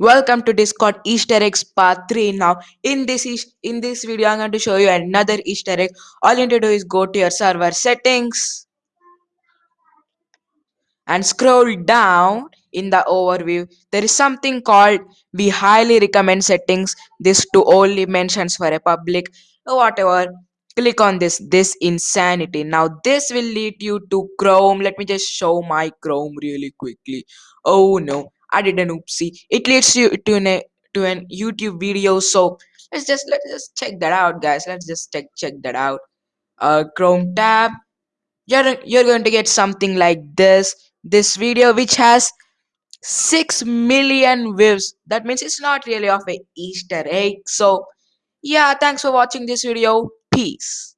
Welcome to Discord Easter eggs part 3. Now, in this is in this video, I'm going to show you another Easter egg. All you need to do is go to your server settings and scroll down in the overview. There is something called we highly recommend settings. This to only mentions for a public whatever. Click on this. This insanity. Now this will lead you to Chrome. Let me just show my Chrome really quickly. Oh no, I did an oopsie. It leads you to an to an YouTube video. So let's just let's just check that out, guys. Let's just check check that out. Uh, Chrome tab. You're you're going to get something like this. This video which has 6 million views. That means it's not really of a Easter egg. So yeah, thanks for watching this video. Peace.